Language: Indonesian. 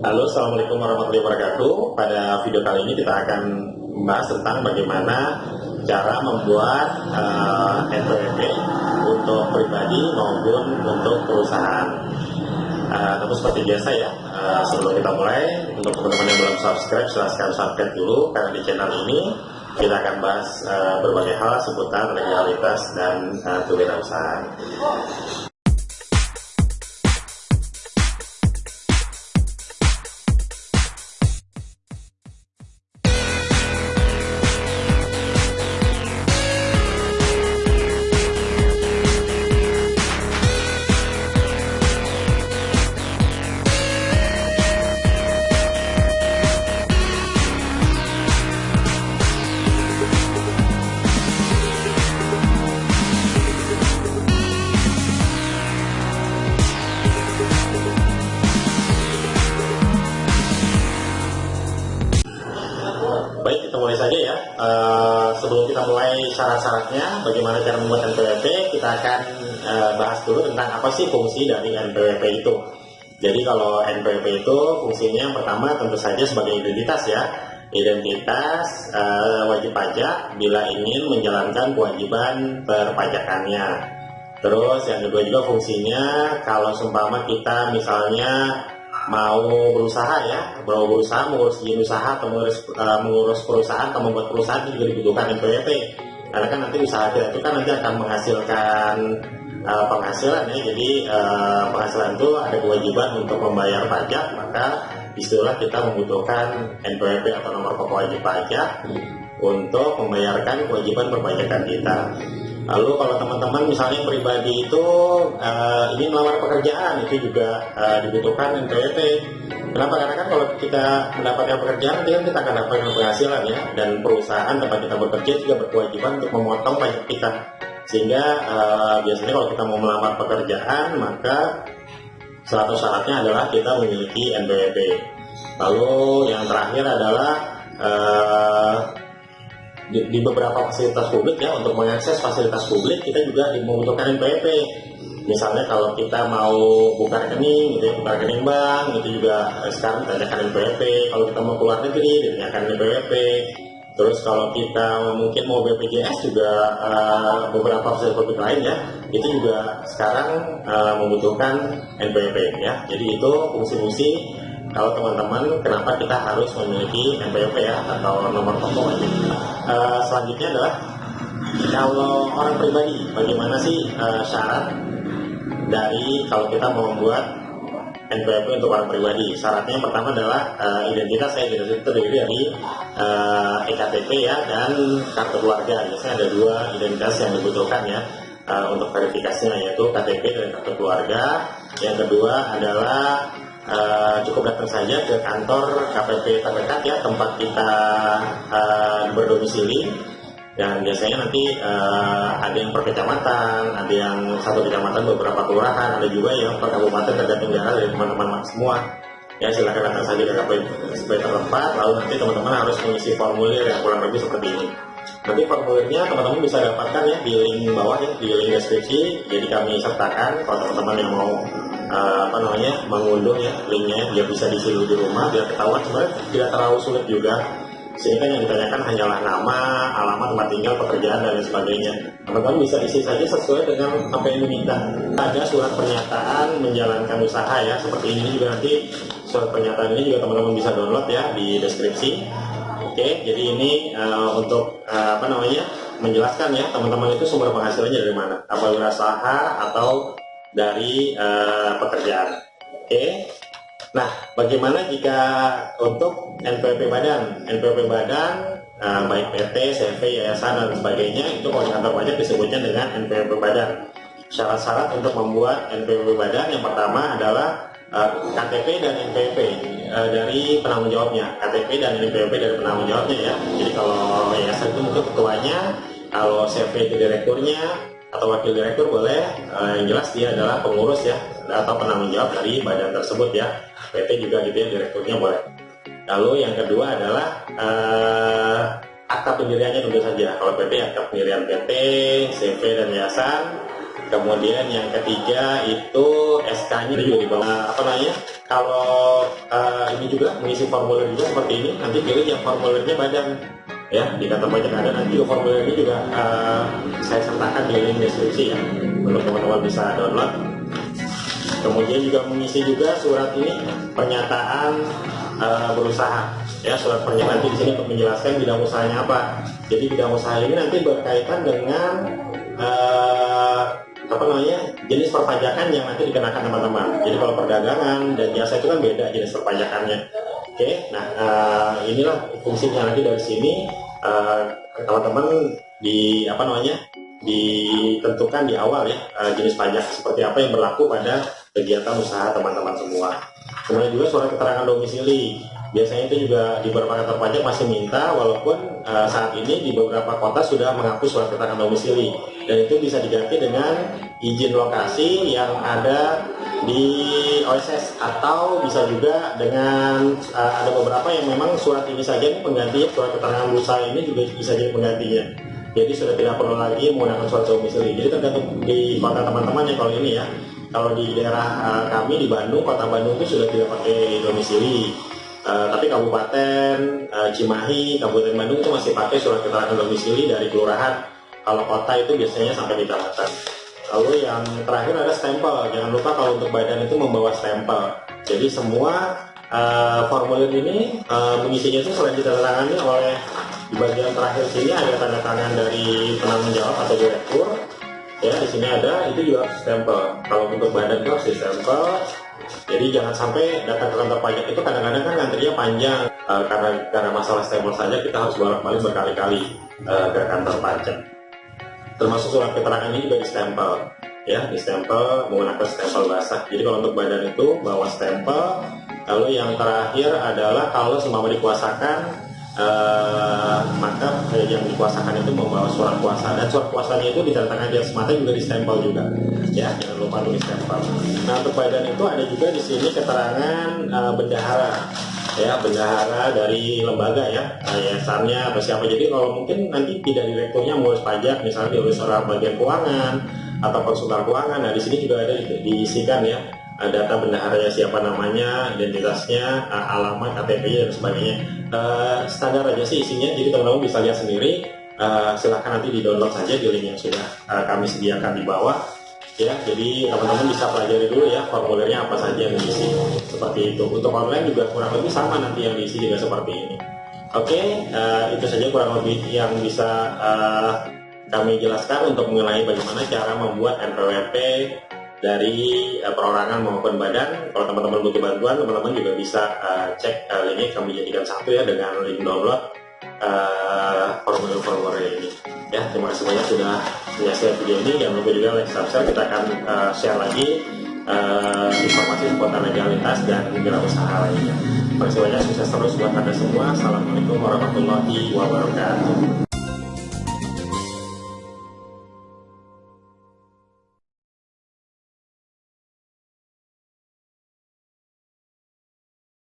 Halo, Assalamualaikum warahmatullahi wabarakatuh. Pada video kali ini kita akan membahas tentang bagaimana cara membuat uh, NPWP untuk pribadi maupun untuk perusahaan. Uh, tentu seperti biasa ya, uh, sebelum kita mulai, untuk teman-teman yang belum subscribe, silahkan subscribe dulu karena di channel ini kita akan bahas uh, berbagai hal seputar legalitas dan uh, kewirausahaan. Uh, sebelum kita mulai syarat-syaratnya, bagaimana cara membuat NPWP, kita akan uh, bahas dulu tentang apa sih fungsi dari NPWP itu. Jadi kalau NPWP itu fungsinya yang pertama tentu saja sebagai identitas ya. Identitas uh, wajib pajak bila ingin menjalankan kewajiban perpajakannya. Terus yang kedua juga fungsinya kalau seumpama kita misalnya mau berusaha ya, mau berusaha mengurus izin usaha atau mengurus, uh, mengurus perusahaan atau membuat perusahaan juga dibutuhkan NPWP. Karena kan nanti usaha kita itu kan nanti akan menghasilkan uh, penghasilan ya. Jadi uh, penghasilan itu ada kewajiban untuk membayar pajak, maka istilah kita membutuhkan NPWP atau nomor pokok wajib pajak untuk membayarkan kewajiban perpajakan kita. Lalu kalau teman-teman misalnya pribadi itu uh, ingin melamar pekerjaan itu juga uh, dibutuhkan NPWP. Kenapa? Karena kan kalau kita mendapatkan pekerjaan nanti kan kita akan dapatkan penghasilan ya dan perusahaan tempat kita bekerja juga berkewajiban untuk memotong pajak kita. Sehingga uh, biasanya kalau kita mau melamar pekerjaan maka salah satu syaratnya adalah kita memiliki NPWP. Lalu yang terakhir adalah uh, di, di beberapa fasilitas publik ya untuk mengakses fasilitas publik kita juga membutuhkan NPWP misalnya kalau kita mau buka rekening gitu ya buka rekening bank itu juga. Eh, sekarang ditanyakan NPWP kalau kita mau keluar negeri ditanyakan NPWP terus kalau kita mungkin mau BPJS juga uh, beberapa fasilitas publik lain ya itu juga sekarang uh, membutuhkan NPWP ya. Jadi itu fungsi-fungsi kalau teman-teman kenapa kita harus memiliki NPWP ya atau nomor pokok uh, selanjutnya adalah kalau orang pribadi bagaimana sih uh, syarat dari kalau kita mau membuat NPWP untuk orang pribadi? Syaratnya yang pertama adalah uh, identitas. Saya identitas itu terdiri dari uh, EKTP ya dan kartu keluarga. Biasanya ada dua identitas yang dibutuhkan ya uh, untuk verifikasinya yaitu KTP dan kartu keluarga. Yang kedua adalah uh, cukup datang saja ke kantor KPP terdekat ya tempat kita uh, berdomisili dan biasanya nanti uh, ada yang per kecamatan, ada yang satu kecamatan beberapa kelurahan, ada juga yang per kabupaten tergantung daerah dari teman-teman semua. Ya silakan datang saja ke KPP tertempat, lalu nanti teman-teman harus mengisi formulir yang kurang lebih seperti ini. Nanti formulirnya teman-teman bisa dapatkan ya di link bawah ya, di link deskripsi. Jadi kami sertakan kalau teman-teman yang mau uh, apa namanya mengunduh ya linknya biar bisa diisi di rumah biar ketahuan sebenarnya tidak terlalu sulit juga sehingga yang ditanyakan hanyalah nama, alamat, tempat tinggal, pekerjaan dan lain sebagainya. Teman-teman bisa isi saja sesuai dengan apa yang diminta. Ada surat pernyataan menjalankan usaha ya, seperti ini juga nanti surat pernyataan ini juga teman-teman bisa download ya di deskripsi. Oke, jadi ini uh, untuk uh, apa namanya menjelaskan ya teman-teman itu sumber penghasilannya dari mana, apa usaha atau dari uh, pekerjaan. Oke. Nah, bagaimana jika untuk NPWP badan? NPWP badan uh, baik PT, CV, yayasan dan sebagainya itu kalau kantor pajak disebutnya dengan NPWP badan. Syarat-syarat untuk membuat NPWP badan yang pertama adalah uh, KTP dan NPWP uh, dari penanggung jawabnya. KTP dan NPWP dari penanggung jawabnya ya. Jadi kalau yayasan itu mungkin ketuanya, kalau CV itu direkturnya, atau wakil direktur boleh uh, yang jelas dia adalah pengurus ya atau penanggung jawab dari badan tersebut ya. PT juga gitu ya direkturnya boleh. Lalu yang kedua adalah uh, akta pendiriannya tentu saja. Kalau PT akta pendirian PT CV dan yayasan. Kemudian yang ketiga itu SK-nya juga di bawah apa namanya? Kalau uh, ini juga mengisi formulir juga seperti ini, nanti pilih yang formulirnya badan ya di kantor pajak ada nanti formulir ini juga uh, saya sertakan di link deskripsi ya untuk teman-teman bisa download. Kemudian juga mengisi juga surat ini pernyataan uh, berusaha ya surat pernyataan nanti di sini untuk menjelaskan bidang usahanya apa. Jadi bidang usaha ini nanti berkaitan dengan uh, apa namanya jenis perpajakan yang nanti dikenakan teman-teman. Jadi kalau perdagangan dan jasa itu kan beda jenis perpajakannya. Oke, nah uh, inilah fungsinya nanti dari sini. Uh, teman-teman di apa namanya ditentukan di awal ya uh, jenis pajak seperti apa yang berlaku pada kegiatan usaha teman-teman semua. Kemudian juga surat keterangan domisili. Biasanya itu juga di beberapa kantor pajak masih minta walaupun uh, saat ini di beberapa kota sudah menghapus surat keterangan domisili. Dan itu bisa diganti dengan izin lokasi yang ada di OSS atau bisa juga dengan uh, ada beberapa yang memang surat ini saja ini penggantinya surat keterangan usaha ini juga bisa jadi penggantinya jadi sudah tidak perlu lagi menggunakan surat domisili jadi tergantung di kota teman-teman ya kalau ini ya kalau di daerah uh, kami di Bandung kota Bandung itu sudah tidak pakai domisili Uh, tapi kabupaten uh, Cimahi, kabupaten Bandung itu masih pakai surat keterangan domisili dari kelurahan. Kalau kota itu biasanya sampai di kecamatan. Lalu yang terakhir ada stempel. Jangan lupa kalau untuk badan itu membawa stempel. Jadi semua uh, formulir ini uh, mengisinya itu selain ditandatangani oleh di bagian terakhir sini ada tanda tangan dari penanggung jawab atau direktur. Ya di sini ada itu juga stempel. Kalau untuk badan itu harus stempel jadi jangan sampai datang ke kantor pajak itu kadang-kadang kan ngantrinya panjang uh, karena karena masalah stempel saja kita harus bolak-balik berkali-kali uh, ke kantor pajak. Termasuk surat keterangan ini juga di stempel ya di stempel menggunakan stempel basah. Jadi kalau untuk badan itu bawa stempel. Lalu yang terakhir adalah kalau semua dikuasakan Uh, maka eh, yang dikuasakan itu membawa surat kuasa dan surat kuasanya itu di atas mata juga di stempel juga ya jangan lupa tulis stempel nah untuk badan itu ada juga di sini keterangan uh, bendahara ya bendahara dari lembaga ya yayasannya atau siapa jadi kalau mungkin nanti tidak direkturnya mengurus pajak misalnya diurus orang bagian keuangan atau konsultan keuangan nah di sini juga ada diisikan ya data bendaharanya siapa namanya, identitasnya, alamat, KTP dan sebagainya. Uh, standar aja sih isinya, jadi teman-teman bisa lihat sendiri. Uh, silahkan nanti di download saja di link yang sudah kami sediakan di bawah. Ya, jadi teman-teman bisa pelajari dulu ya formulirnya apa saja yang diisi seperti itu. Untuk online juga kurang lebih sama nanti yang diisi juga seperti ini. Oke, uh, itu saja kurang lebih yang bisa uh, kami jelaskan untuk mengenai bagaimana cara membuat NPWP dari uh, perorangan maupun badan. Kalau teman-teman butuh bantuan, teman-teman juga bisa uh, cek uh, ini kami jadikan satu ya dengan link download formulir-formulir uh, ini. Ya, terima kasih banyak sudah menyaksikan video ini. Jangan lupa juga like, subscribe. Kita akan uh, share lagi uh, informasi seputar legalitas dan usaha lainnya. Terima kasih banyak, sukses terus buat Anda semua. Assalamualaikum warahmatullahi wabarakatuh.